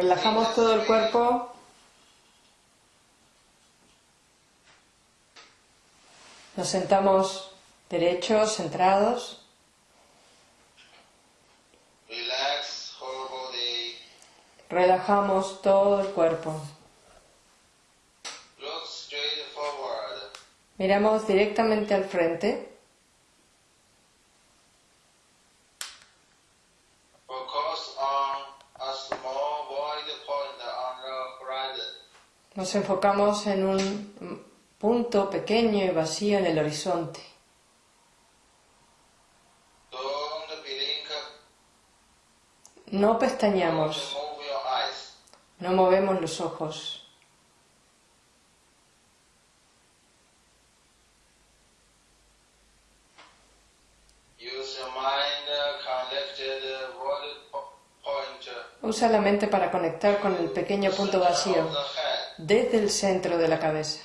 Relajamos todo el cuerpo. Nos sentamos derechos, centrados. Relax whole body. Relajamos todo el cuerpo. Miramos directamente al frente. Nos enfocamos en un punto pequeño y vacío en el horizonte. No eyes. no movemos los ojos. Uh, point Usa la mente para conectar con el pequeño punto vacío. Desde el centro de la cabeza.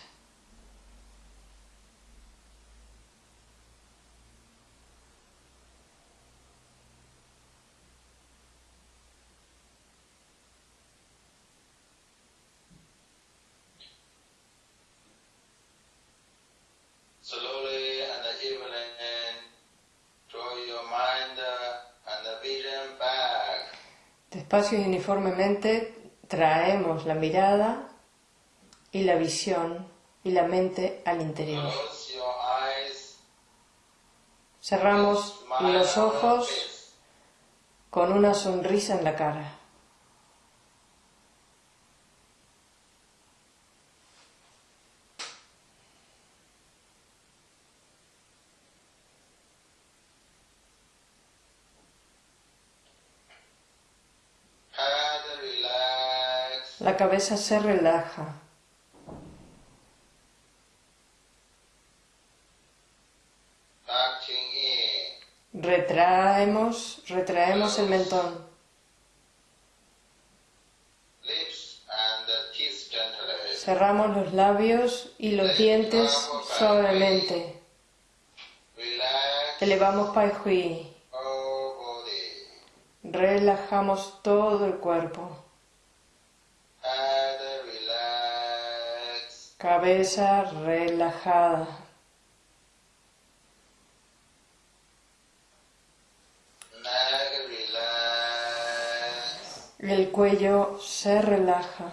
Despacio y uniformemente traemos la mirada y la visión y la mente al interior. Cerramos los ojos con una sonrisa en la cara. La cabeza se relaja. In. Retraemos, el mentón. Cerramos los labios y los dientes suavemente. Elevamos Pai Hui. Relajamos todo el cuerpo. Cabeza relajada. El cuello se relaja.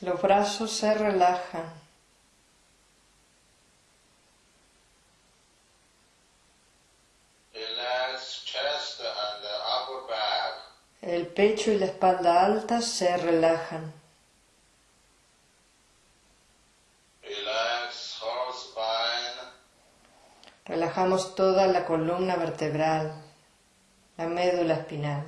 Los brazos se relajan. Relax chest and the upper back. El pecho y la espalda alta se relajan. Relajamos toda la columna vertebral, la médula espinal.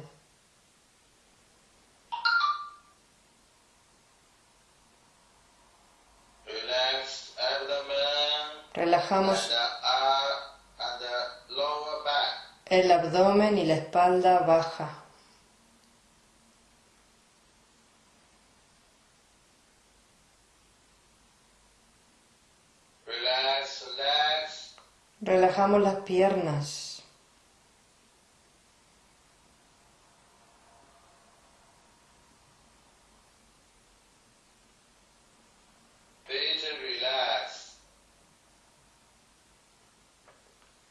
Relajamos el abdomen y la espalda baja. Relax legs. Relajamos las piernas.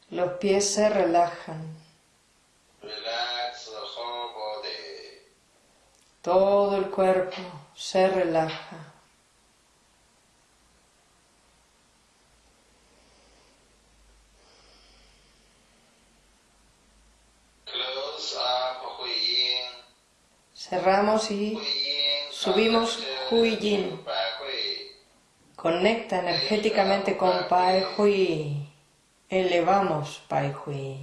Los pies se relajan. Relax the whole body. Todo el cuerpo se relaja. Close up Hui Yin. Cerramos y. Subimos Hui Yin. conecta energéticamente con Pai Hui. Elevamos Pai Hui.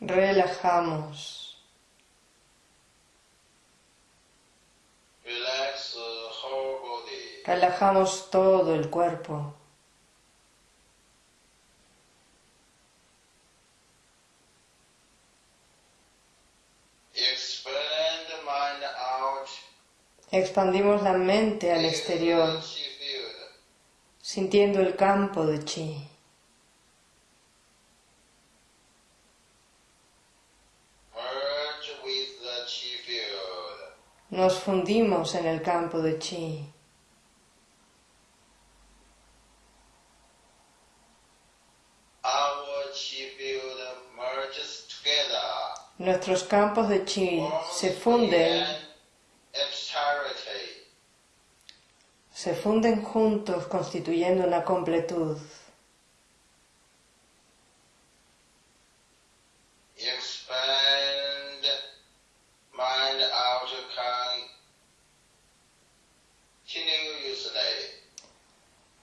Relajamos. Relajamos todo el cuerpo. Expandimos la mente al exterior, sintiendo el campo de chi. Nos fundimos en el campo de chi. Nuestros campos de chi se funden, se funden juntos constituyendo una completud.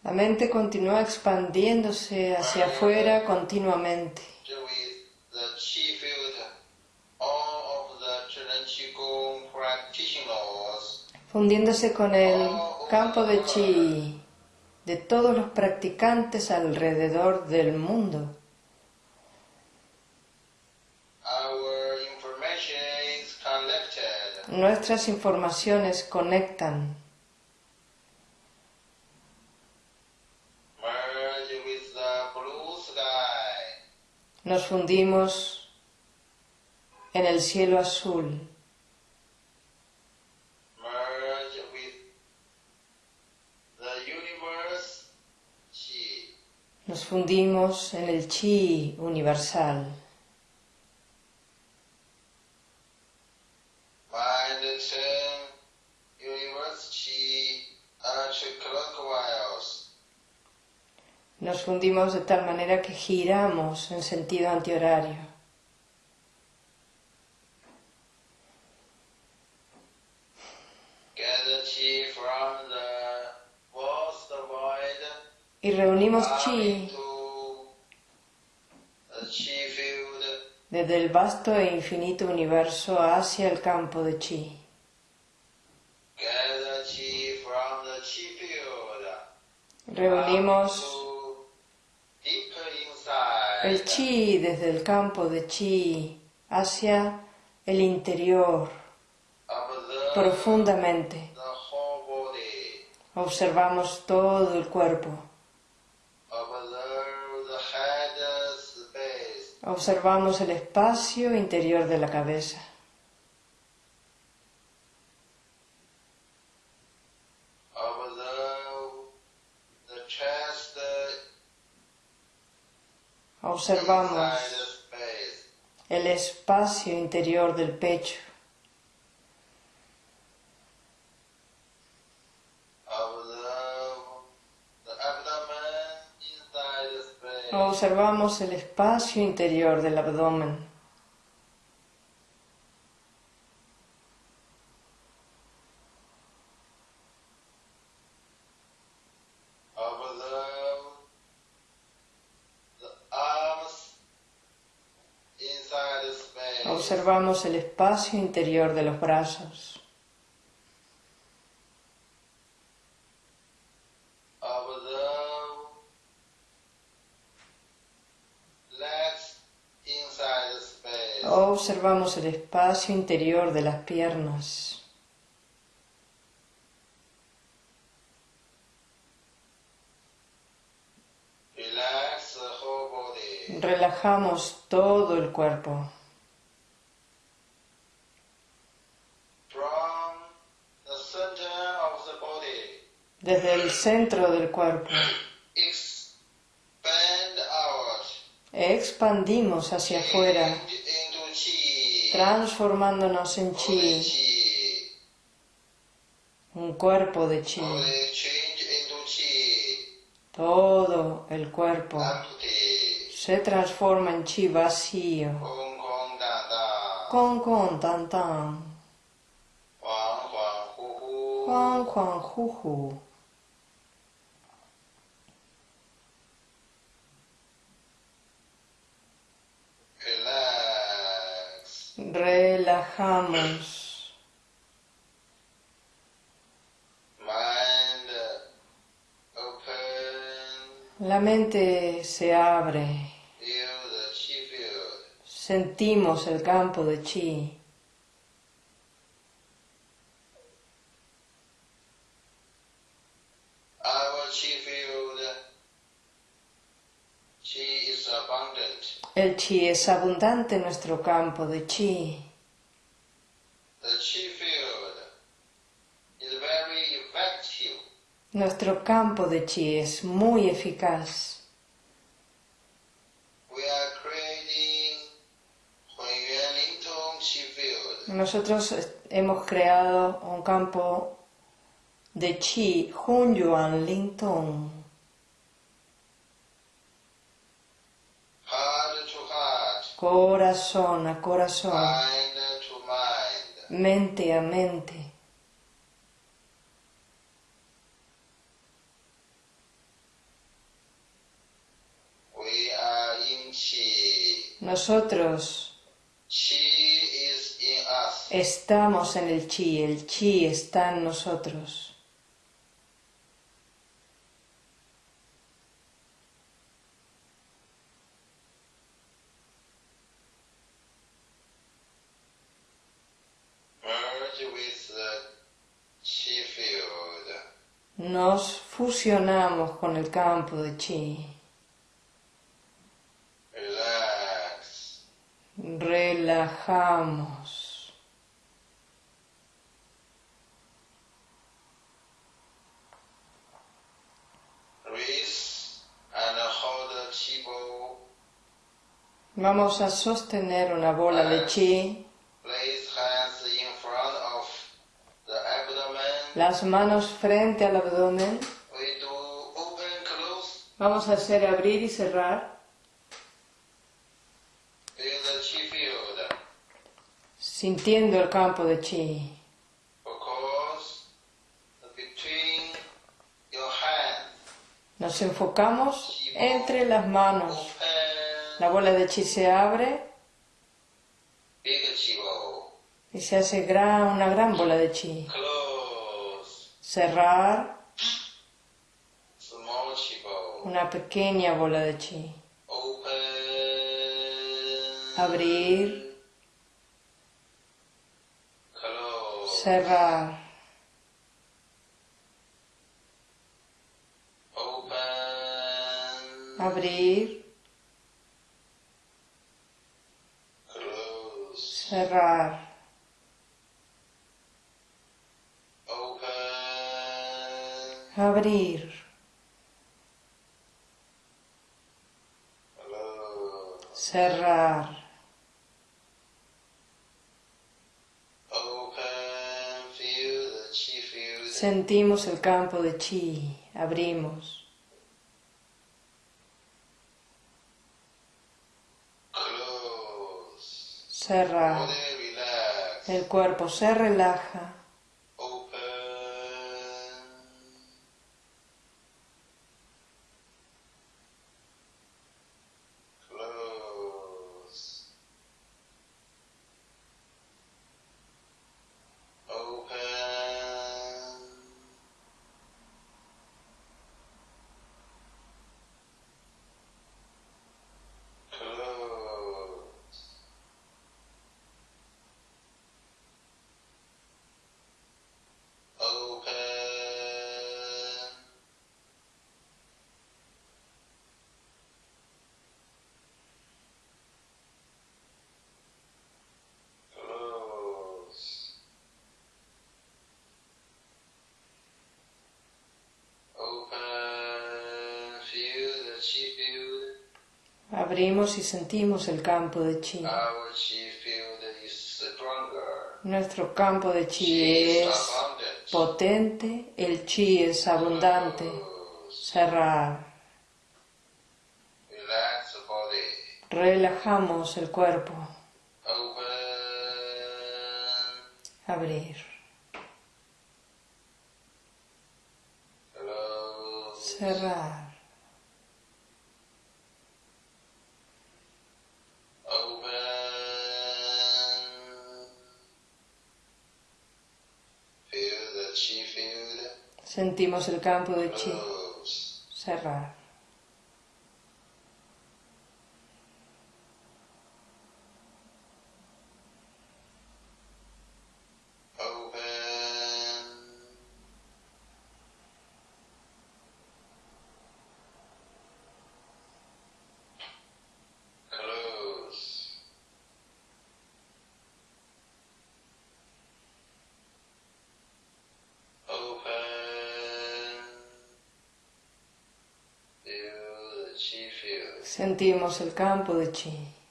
La mente continúa expandiéndose hacia afuera continuamente, fundiéndose con el campo de chi de todos los practicantes alrededor del mundo. Nuestras informaciones conectan, nos fundimos en el cielo azul, nos fundimos en el chi universal. Nos fundimos de tal manera que giramos en sentido antihorario. Y reunimos chi desde el vasto e infinito universo hacia el campo de chi. Reunimos el chi desde el campo de chi hacia el interior profundamente. Observamos todo el cuerpo. Observamos el espacio interior de la cabeza. Observamos el espacio interior del pecho. Observe the abdomen inside space. Observamos el espacio interior del abdomen. Observamos el espacio interior de los brazos. Observamos el espacio interior de las piernas. Relajamos todo el cuerpo. Desde el centro del cuerpo expandimos hacia afuera. Transformándonos en chi, un cuerpo de chi. Todo el cuerpo se transforma en chi vacío. Con con tan tan. Juan Juan Juju. Relax. Relajamos. La mente se abre. Sentimos el campo de chi. El chi es abundante en nuestro campo de chi. Nuestro campo de chi es muy eficaz. Hunyuan Lingtong. Nosotros hemos creado un campo de chi Hun Yuan corazón a corazón, mente a mente. We are in chi. Nosotros estamos en el chi, el chi está en nosotros. Merge with the chi field. Nos fusionamos con el campo de chi. Relax. Relajamos. Chi. Vamos a sostener una bola de chi, Place hands in front of the abdomen. las manos frente al abdomen. Vamos a hacer abrir y cerrar, sintiendo el campo de chi. Nos enfocamos entre las manos. La bola de chi se abre y se hace gran, una gran bola de chi. Cerrar. Una pequeña bola de chi. Abrir, cerrar, abrir, cerrar, abrir, cerrar, sentimos el campo de chi, abrimos, cerrar, el cuerpo se relaja, abrimos y sentimos el campo de chi. Nuestro campo de chi es potente, el chi es abundante. Cerrar. Relajamos el cuerpo. Abrir. Cerrar. Sentimos el campo de chi. Cerrar. Sentimos el campo de chi.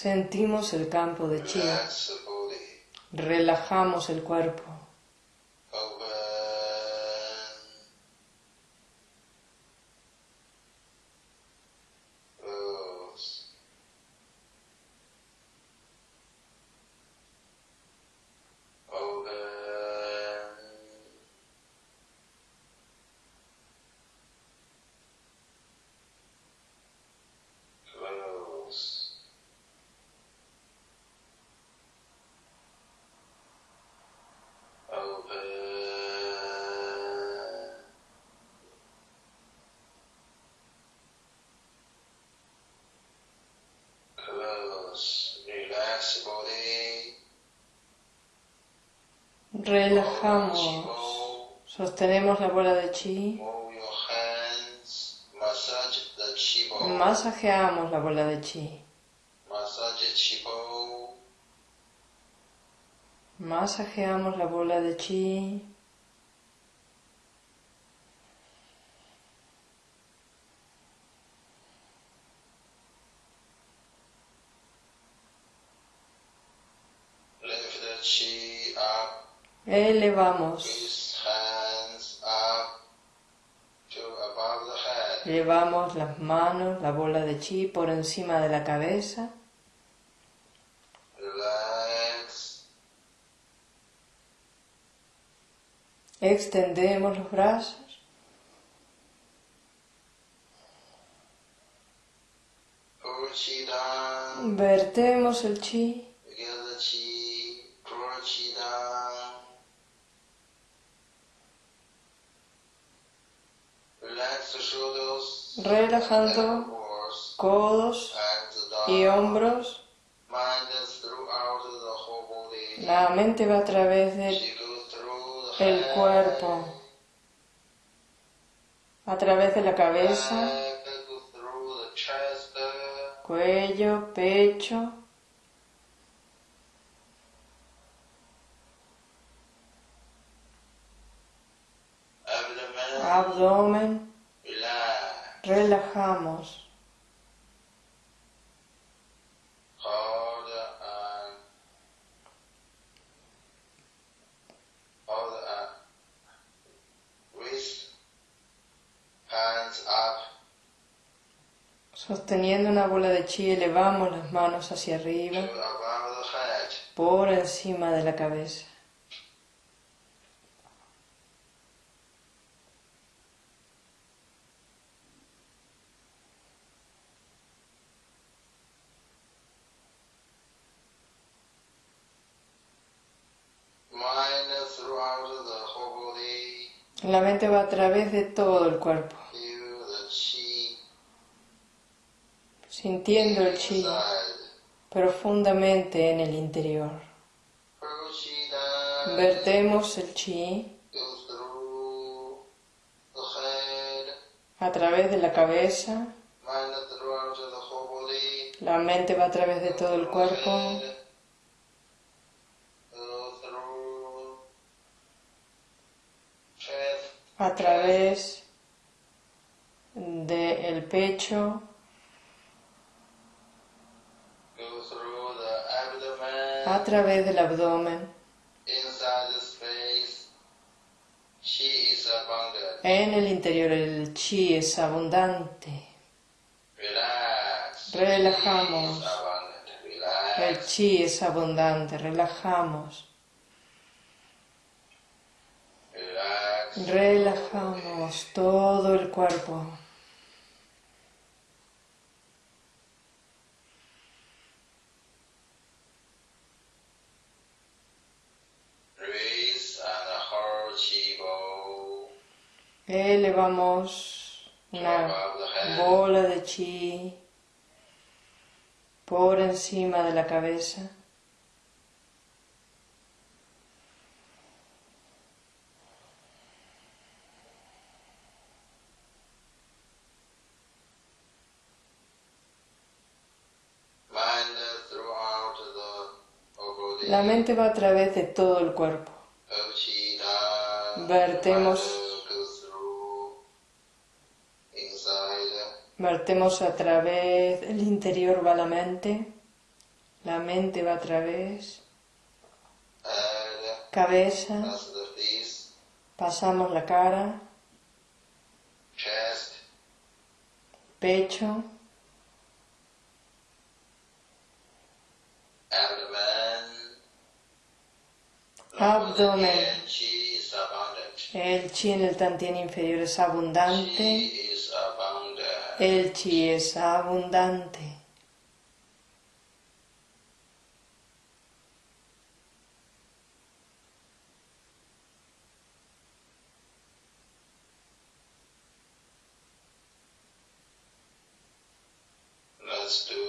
Sentimos el campo de chi. Relajamos el cuerpo. Sostenemos la bola de chi. Masajeamos la bola de chi. Masajeamos la bola de chi. Lift the chi up. Elevamos. Llevamos las manos, la bola de chi por encima de la cabeza. Extendemos los brazos. Vertemos el chi. Relajando codos y hombros. La mente va a través del el cuerpo, a través de la cabeza, cuello, pecho, abdomen. Relajamos. Hands up, Sosteniendo una bola de chi, elevamos las manos hacia arriba, por encima de la cabeza. La mente va a través de todo el cuerpo, sintiendo el chi profundamente en el interior. Vertemos el chi a través de la cabeza, la mente va a través de todo el cuerpo, a través del pecho, a través del abdomen, en el interior el chi es abundante. Relajamos. El chi es abundante, relajamos, Relax. Relajamos todo el cuerpo. Elevamos una bola de chi por encima de la cabeza. La mente va a través de todo el cuerpo. Vertemos. Vertemos a través, el interior va la mente, la mente va a través, cabeza, pasamos la cara, pecho. Abdomen. El chi en el tantien inferior es abundante, el chi es abundante. Let's do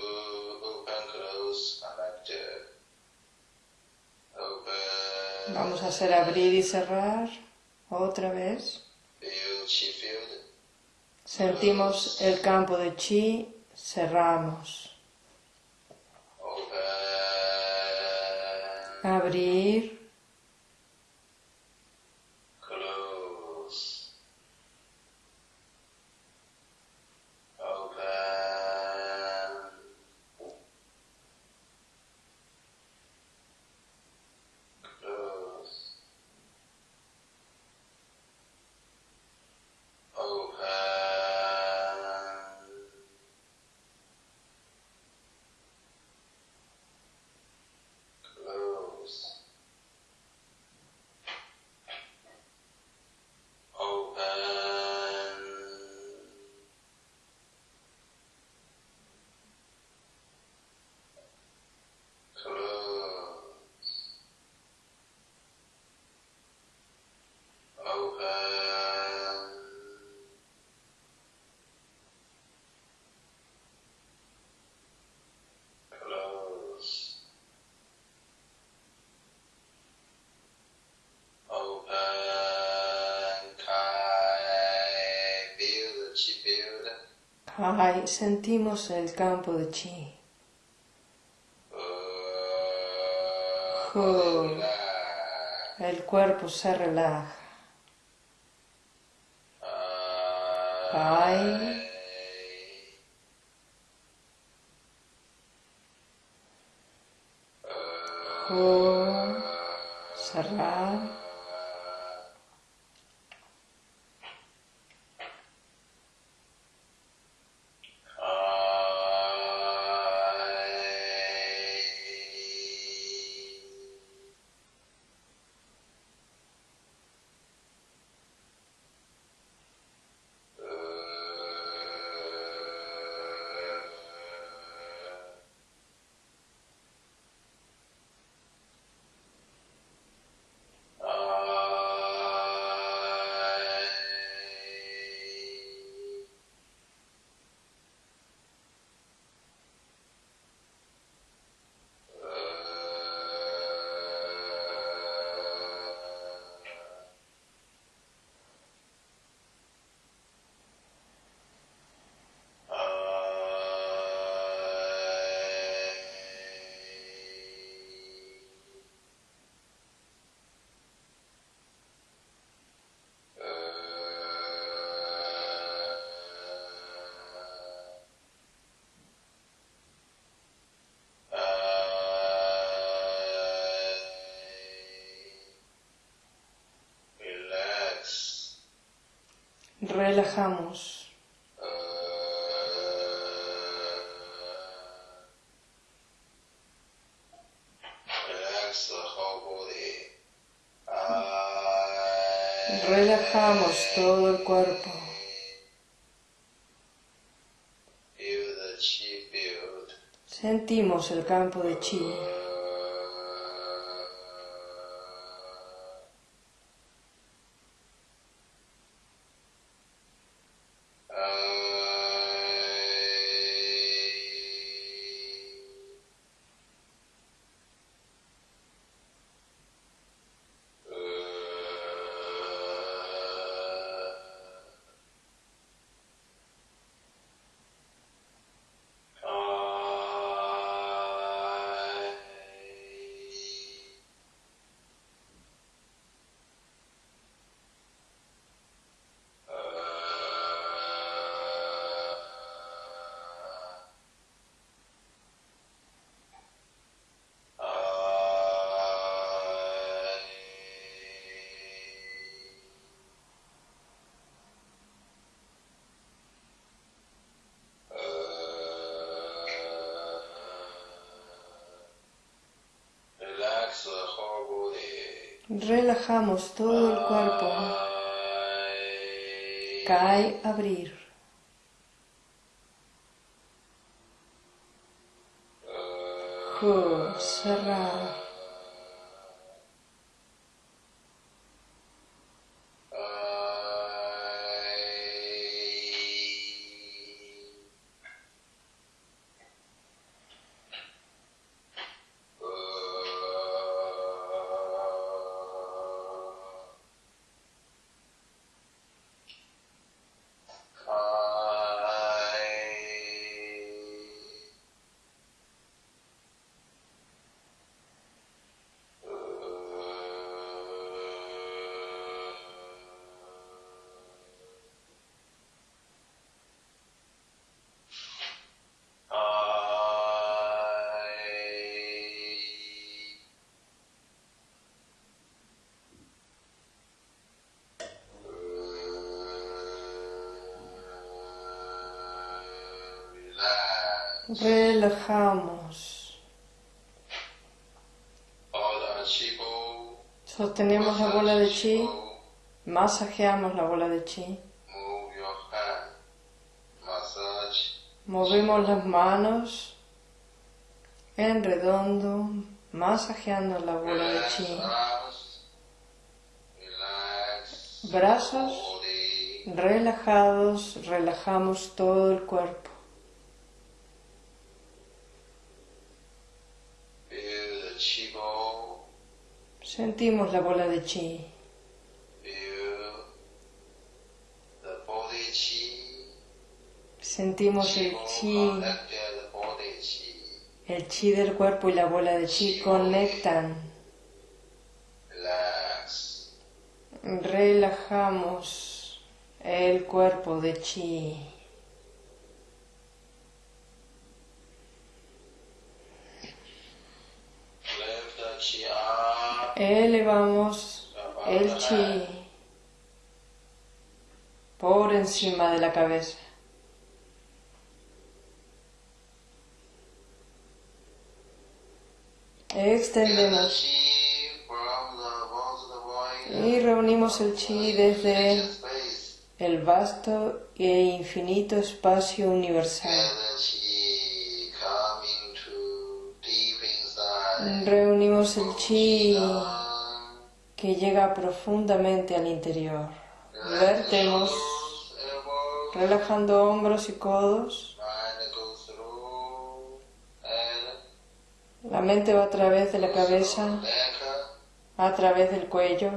Vamos a hacer abrir y cerrar otra vez. Sentimos el campo de chi, cerramos. Abrir, ay, sentimos el campo de chi. El cuerpo se relaja. Kai. Ho, cerrar. Relajamos. Relajamos todo el cuerpo. Sentimos el campo de chi. Relajamos todo el cuerpo. Cae, abrir. Relajamos. Sostenemos la bola de chi. Masajeamos la bola de chi. Movemos las manos en redondo, masajeando la bola de chi. Brazos relajados, relajamos todo el cuerpo. Feel the chi ball. Sentimos la bola de chi. Chi. Sentimos el chi, el chi del cuerpo y la bola de chi conectan. Relajamos el cuerpo de chi. Lift the chi up. Elevamos el chi por encima de la cabeza. Extendemos y reunimos el chi desde el vasto e infinito espacio universal. Reunimos el chi. Que llega profundamente al interior. Vertemos, relajando hombros y codos. La mente va a través de la cabeza, a través del cuello,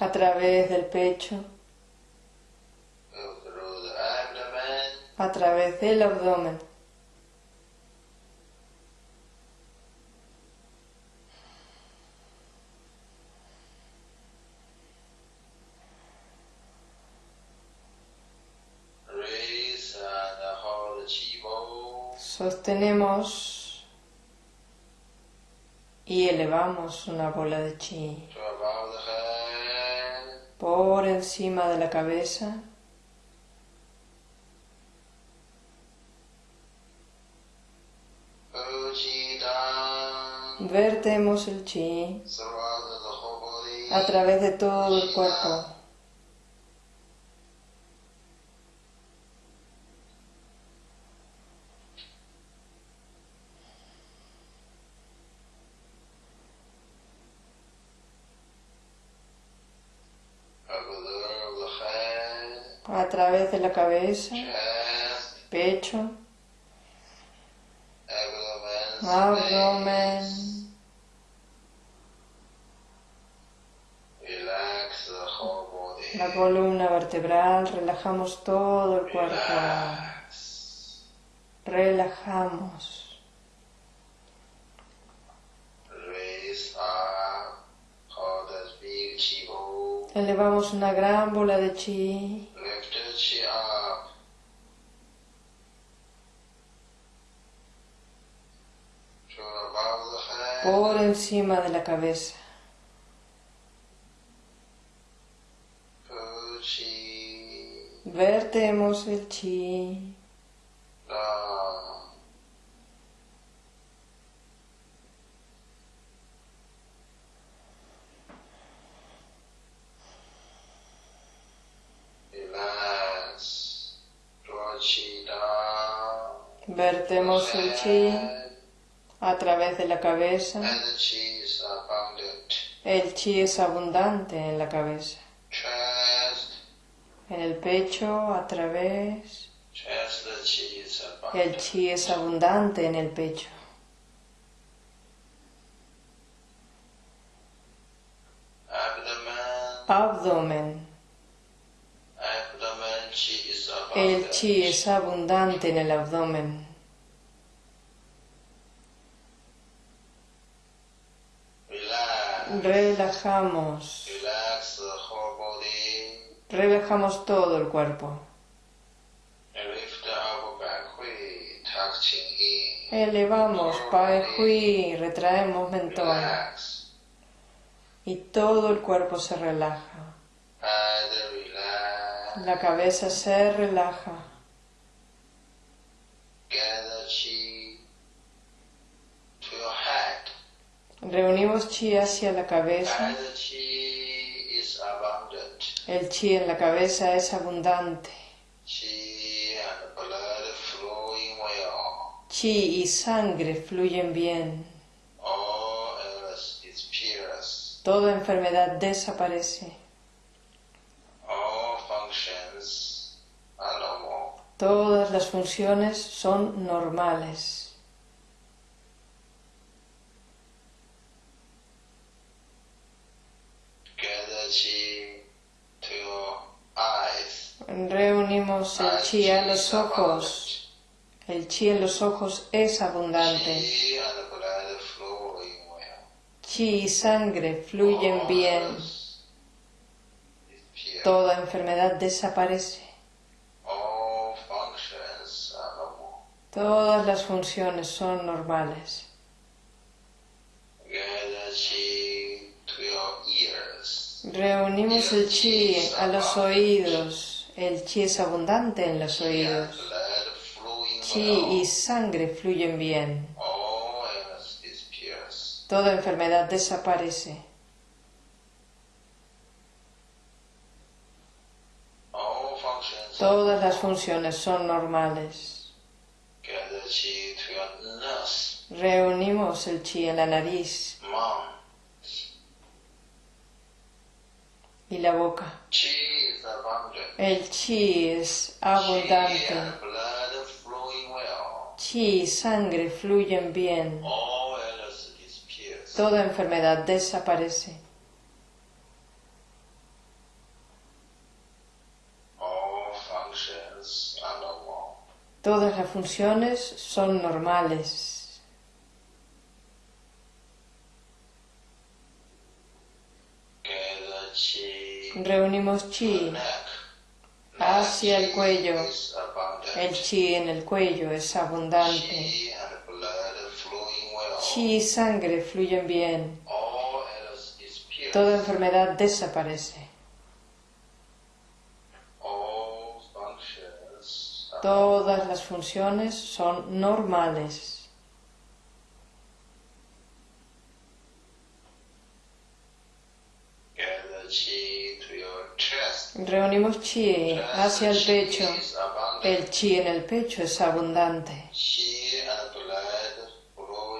a través del pecho, a través del abdomen. Sostenemos y elevamos una bola de chi por encima de la cabeza. Vertemos el chi a través de todo el cuerpo. above the head, a través de la cabeza, pecho, abdomen. La columna vertebral, relajamos todo el cuerpo. Relajamos. Elevamos una gran bola de chi. Head. por encima de la cabeza. Vertemos el chi. down. Relax. Draw chi down. Vertemos el chi a través de la cabeza. And the chi is abundant. El chi es abundante en la cabeza. En el pecho, a través. Chest, the chi is El chi es abundante en el pecho. Abdomen El chi es abundante en el abdomen. Relajamos. Relajamos todo el cuerpo. Elevamos Pai Hui, retraemos mentón y todo el cuerpo se relaja. La cabeza se relaja. Reunimos chi hacia la cabeza. El chi en la cabeza es abundante. Chi y sangre fluyen bien. Toda enfermedad desaparece. Todas las funciones son normales. Reunimos el chi a los ojos. El chi en los ojos es abundante. Chi y sangre fluyen bien. Toda enfermedad desaparece. Todas las funciones son normales. Reunimos el chi a los oídos. El chi es abundante en los oídos. Chi y sangre fluyen bien. Toda enfermedad desaparece. Todas las funciones son normales. Reunimos el chi en la nariz y la boca. El chi es abundante. Chi y sangre fluyen bien. Toda enfermedad desaparece. Todas las funciones son normales. Reunimos chi hacia el cuello. El chi en el cuello es abundante. Chi y sangre fluyen bien. Toda enfermedad desaparece. Todas las funciones son normales. Reunimos chi hacia el pecho. El chi en el pecho es abundante.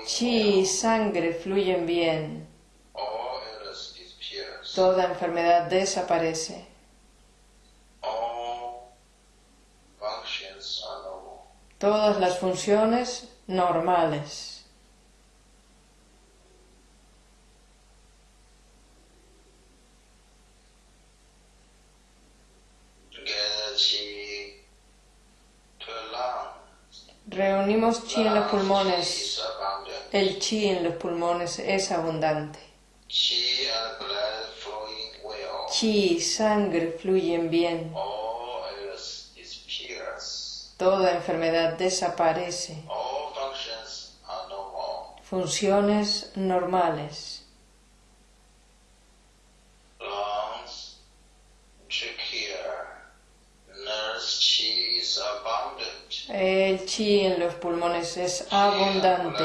Chi y sangre fluyen bien. Toda enfermedad desaparece. Todas las funciones normales. Reunimos chi en los pulmones. El chi en los pulmones es abundante. Chi sangre fluyen bien. Toda enfermedad desaparece. Funciones normales. El chi en los pulmones es abundante.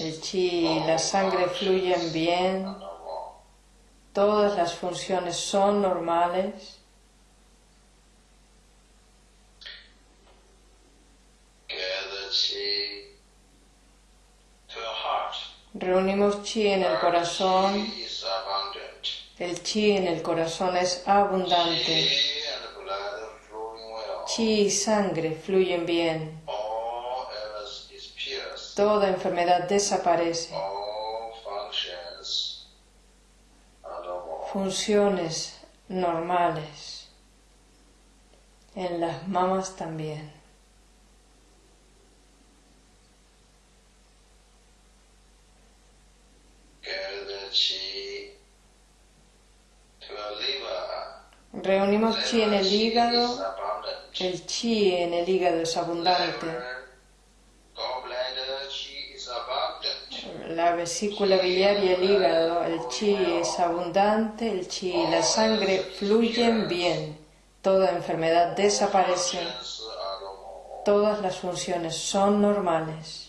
El chi y la sangre fluyen bien. Todas las funciones son normales. Reunimos chi en el corazón. El chi en el corazón es abundante. Chi y sangre fluyen bien. Toda enfermedad desaparece. Funciones normales. En las mamas también. Reunimos chi en el hígado. El chi en el hígado es abundante. La vesícula biliar y el hígado, el chi es abundante, el chi y la sangre fluyen bien. Toda enfermedad desaparece. Todas las funciones son normales.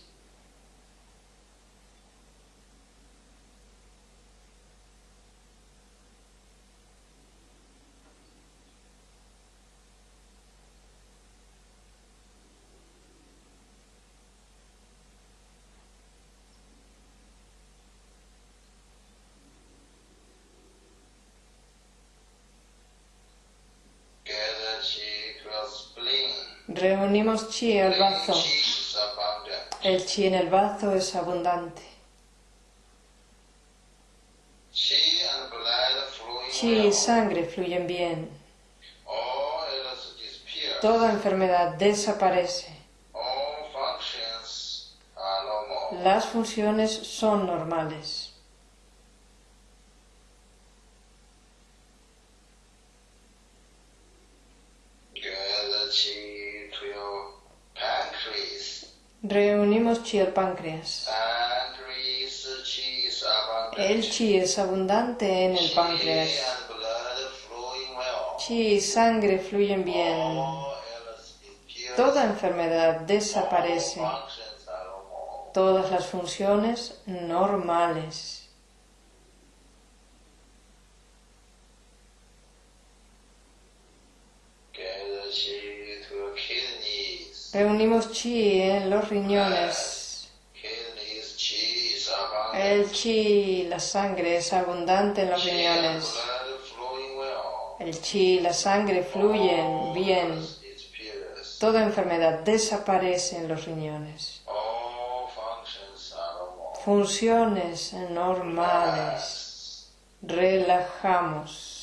Gather chi to your spleen. Chi bazo. Chi is abundant. El chi en el bazo es abundante. Chi y sangre fluyen bien. Toda enfermedad desaparece. Las funciones son normales. Gather chi to your pancreas. Reunimos chi al páncreas. El chi es abundante en el páncreas. Chi y sangre fluyen bien. Toda enfermedad desaparece. Todas las funciones normales. Reunimos chi en los riñones. El chi, la sangre es abundante en los riñones. El chi la sangre fluyen bien. Toda enfermedad desaparece en los riñones. Funciones normales. Relajamos.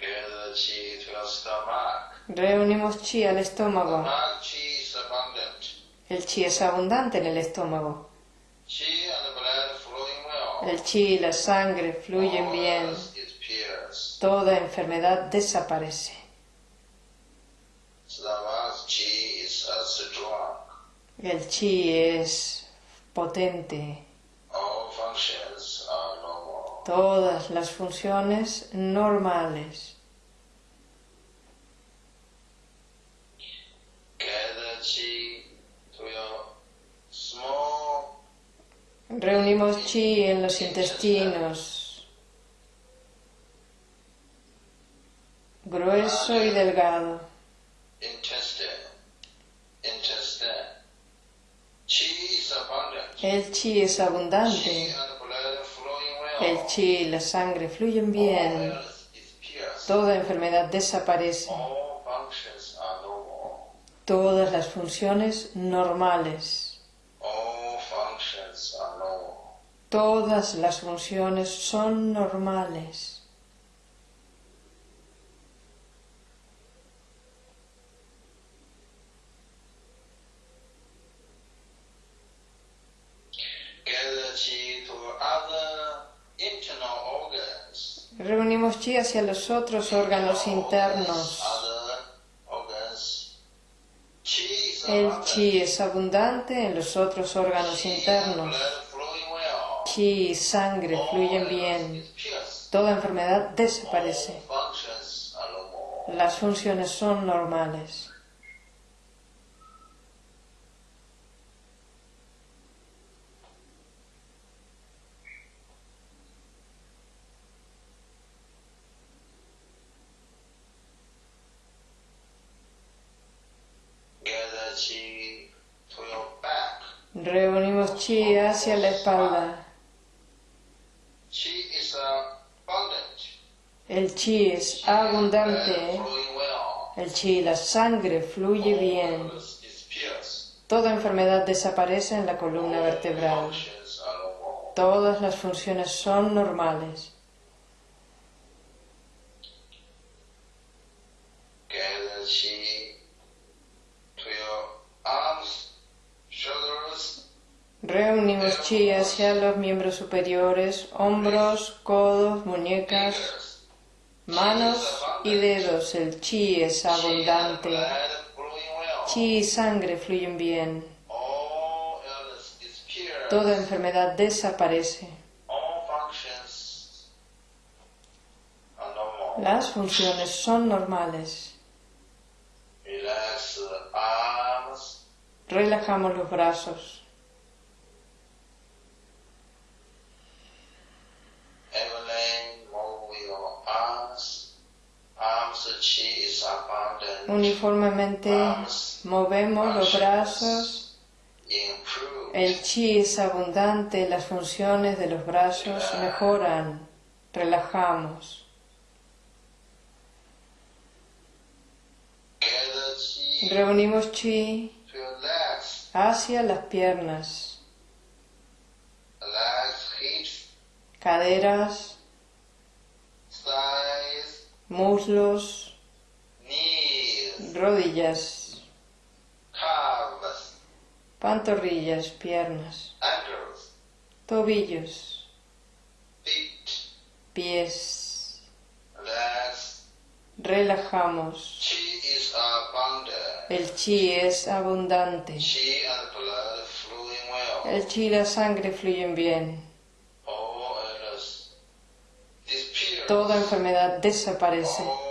Gather chi to your stomach. Reunimos chi al estómago. El chi es abundante en el estómago. El chi y la sangre fluyen bien. Toda enfermedad desaparece. El chi es potente. Todas las funciones normales. Gather chi Reunimos chi en los intestinos, grueso y delgado. El chi es abundante. El chi y la sangre fluyen bien. Toda enfermedad desaparece. Todas las funciones normales. Todas las funciones son normales. Reunimos chi hacia los otros órganos internos. El chi es abundante en los otros órganos internos. Chi y sangre fluyen bien. Toda enfermedad desaparece. Las funciones son normales. Gather chi to your back. Reunimos chi hacia la espalda. Chi is abundant. El chi es abundante. El chi la sangre fluye bien. Toda enfermedad desaparece en la columna vertebral. Todas las funciones son normales. Reunimos chi hacia los miembros superiores, hombros, codos, muñecas, manos y dedos. El chi es abundante. Chi y sangre fluyen bien. Toda enfermedad desaparece. Las funciones son normales. Relajamos los brazos. Uniformemente movemos los brazos. El chi es abundante, las funciones de los brazos mejoran. Relajamos. Reunimos chi hacia las piernas, caderas, muslos, rodillas, pantorrillas, piernas, tobillos, pies. Relajamos. El chi es abundante. El chi y la sangre fluyen bien. Toda enfermedad desaparece.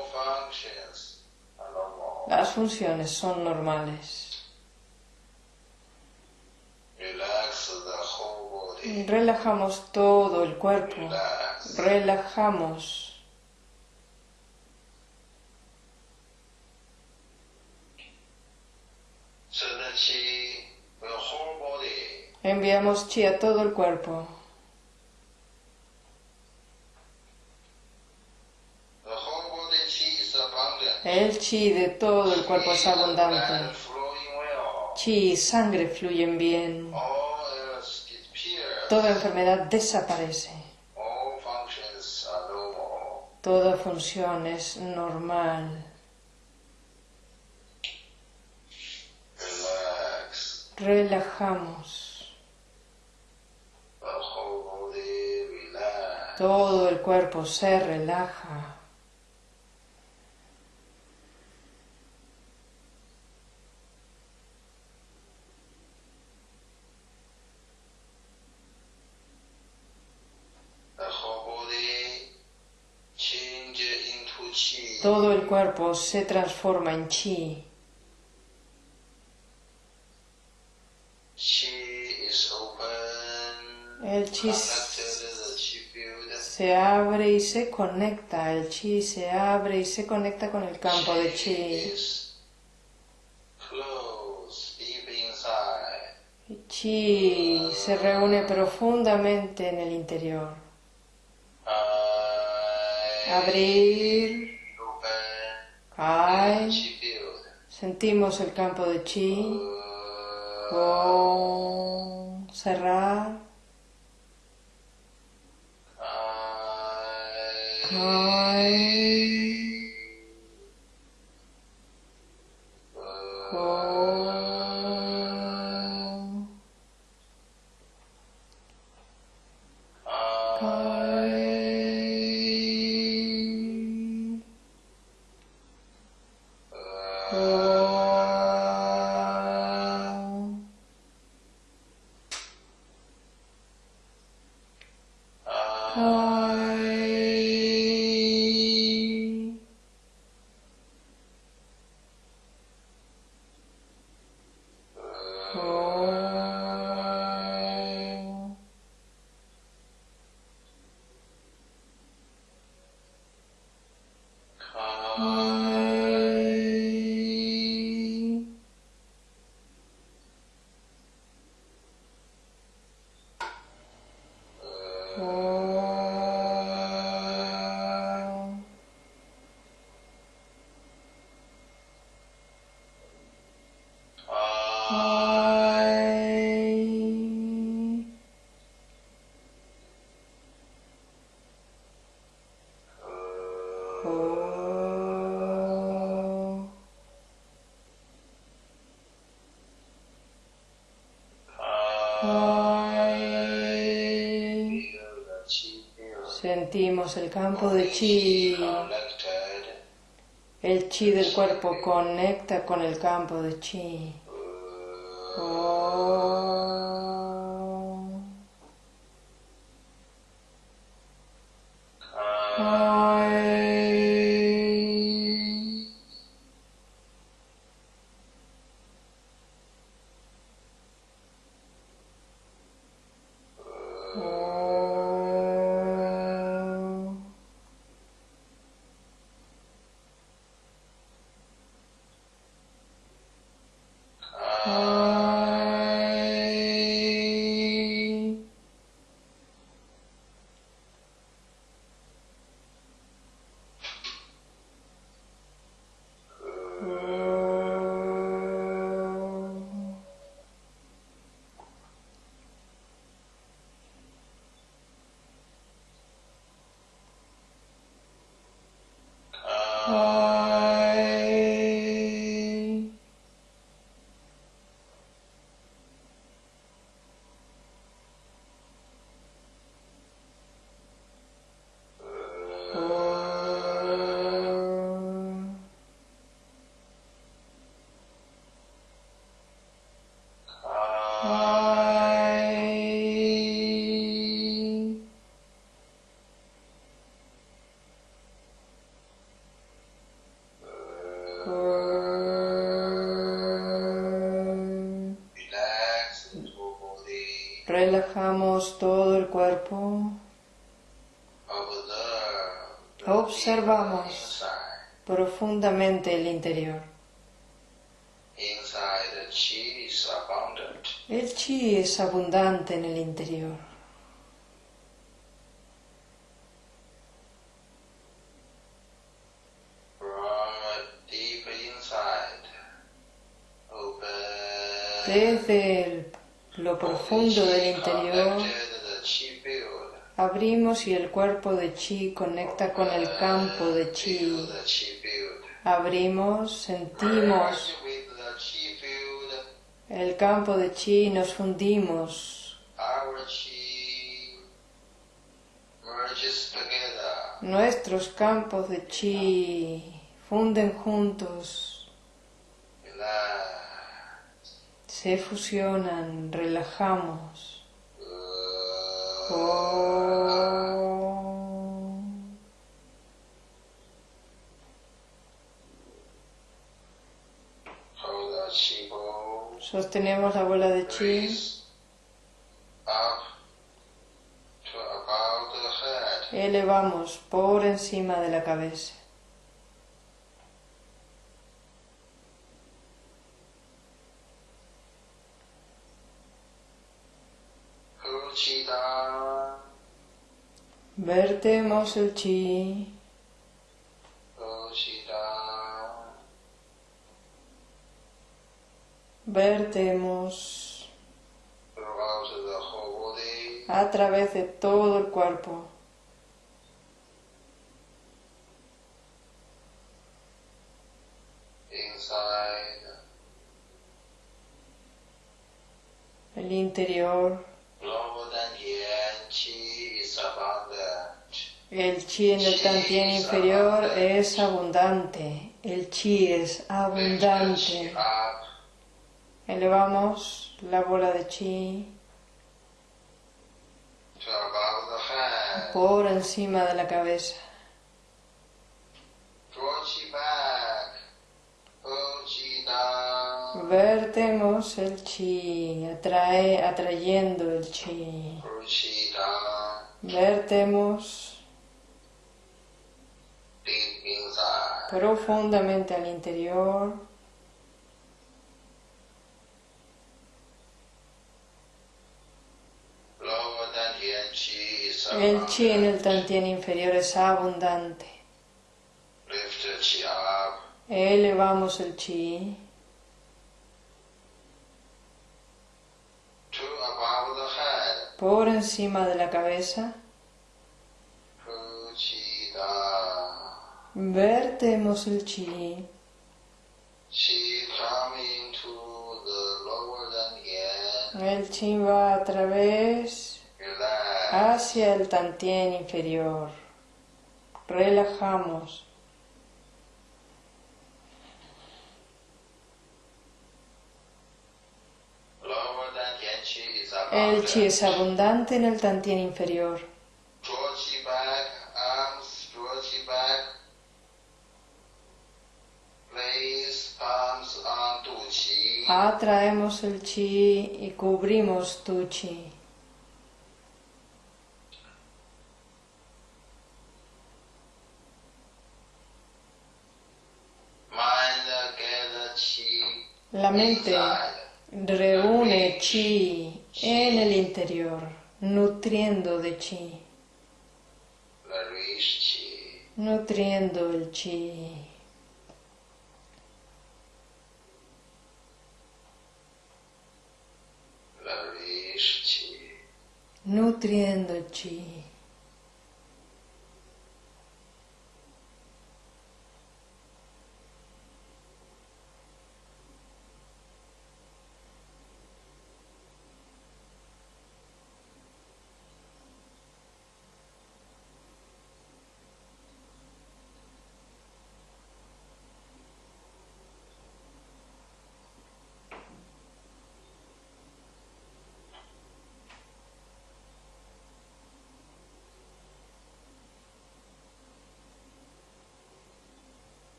Las funciones son normales. Relajamos todo el cuerpo. Relajamos. Enviamos chi a todo el cuerpo. El chi de todo el cuerpo es abundante. Chi y sangre fluyen bien. Toda enfermedad desaparece. Toda función es normal. Relajamos. Todo el cuerpo se relaja. The whole body Todo el cuerpo se transforma en chi. El chi se abre y se conecta. El chi se abre y se conecta con el campo de chi. El chi se reúne profundamente en el interior. Abrir, field. Sentimos el campo de chi. Om, cerrar. Cae. El campo de chi. El chi del cuerpo conecta con el campo de chi. Cae. Relajamos todo el cuerpo. Observamos profundamente el interior. El chi es abundante en el interior. Desde el- lo profundo del interior abrimos y el cuerpo de chi conecta con el campo de chi. Abrimos, sentimos el campo de chi y nos fundimos. Nuestros campos de chi funden juntos, se fusionan, relajamos. Sostenemos la bola de chi elevamos por encima de la cabeza. Vertemos el chi, Uchida, vertemos. A través de todo el cuerpo. inside, El interior, el chi en el tantien inferior es abundante. El chi es abundante. Elevamos la bola de chi por encima de la cabeza. Vertemos el chi, atrae, atrayendo el chi. Vertemos profundamente al interior. El chi en el tantien inferior es abundante. Elevamos el chi por encima de la cabeza. Vertemos el chi. El chi va a través hacia el tantien inferior. Relajamos. El chi es abundant. abundante en el tantien inferior. Atraemos el chi y cubrimos tu chi. La mente. Reúne chi en el interior, nutriendo de chi, nutriendo el chi. nutriendo el chi.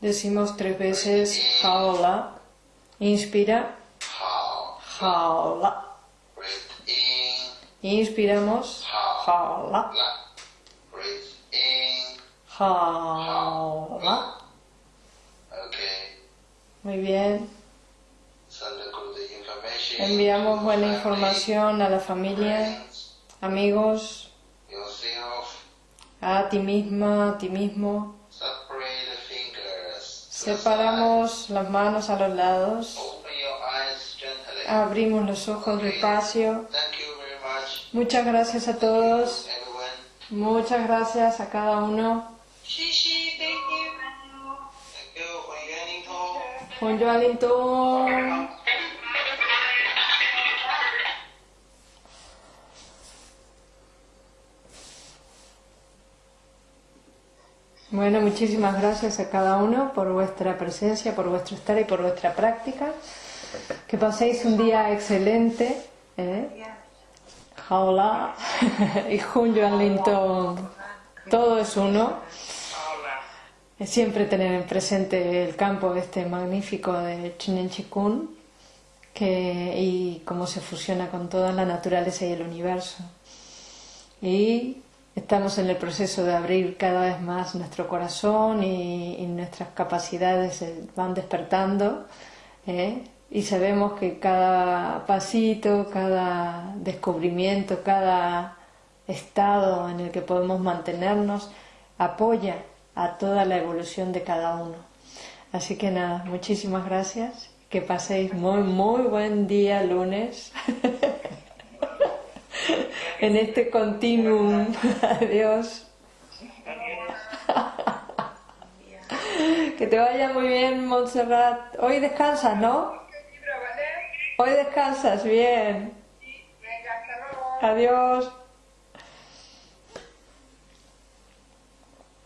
Decimos tres veces jaola. Inspira, 好 jaola. Inspiramos, jaola, jaola. Muy bien. Enviamos buena información a la familia, amigos, a ti misma, a ti mismo. Separamos las manos a los lados. Abrimos los ojos despacio. thank you very much Muchas gracias a todos. Muchas gracias a cada uno. 嘻嘻 Bueno, muchísimas gracias a cada uno por vuestra presencia, por vuestro estar y por vuestra práctica. Que paséis un día excelente. ¿eh? Jaola y Jun Yuan Linton. Todo es uno. Siempre tener en presente el campo este magnífico de Chinen Chikun que, y cómo se fusiona con toda la naturaleza y el universo. Y Estamos en el proceso de abrir cada vez más nuestro corazón y, nuestras capacidades van despertando ¿eh? y sabemos que cada pasito, cada descubrimiento, cada estado en el que podemos mantenernos apoya a toda la evolución de cada uno. Así que nada, muchísimas gracias, que paséis muy, muy buen día lunes. en este continuum. Adiós. Que te vaya muy bien, Montserrat. Hoy descansas, ¿no? Hoy descansas, bien. Adiós.